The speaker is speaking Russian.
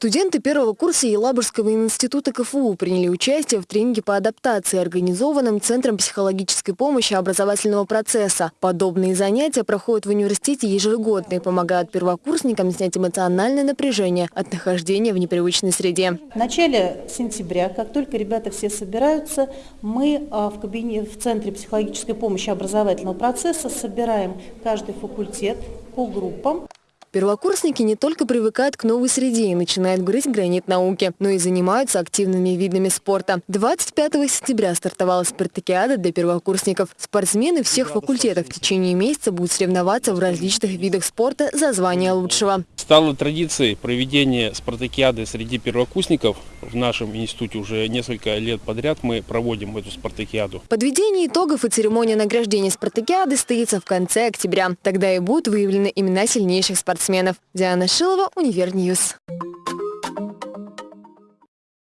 Студенты первого курса Елабужского института КФУ приняли участие в тренинге по адаптации, организованном Центром психологической помощи образовательного процесса. Подобные занятия проходят в университете ежегодно и помогают первокурсникам снять эмоциональное напряжение от нахождения в непривычной среде. В начале сентября, как только ребята все собираются, мы а, в, кабинете, в Центре психологической помощи образовательного процесса собираем каждый факультет по группам. Первокурсники не только привыкают к новой среде и начинают грызть гранит науки, но и занимаются активными видами спорта. 25 сентября стартовала спартакиада для первокурсников. Спортсмены всех факультетов в течение месяца будут соревноваться в различных видах спорта за звание лучшего. Стало традицией проведения спартакиады среди первокурсников. В нашем институте уже несколько лет подряд мы проводим эту спартакиаду. Подведение итогов и церемония награждения спартакиады состоится в конце октября. Тогда и будут выявлены имена сильнейших спортсменов. Диана Шилова, Univer News.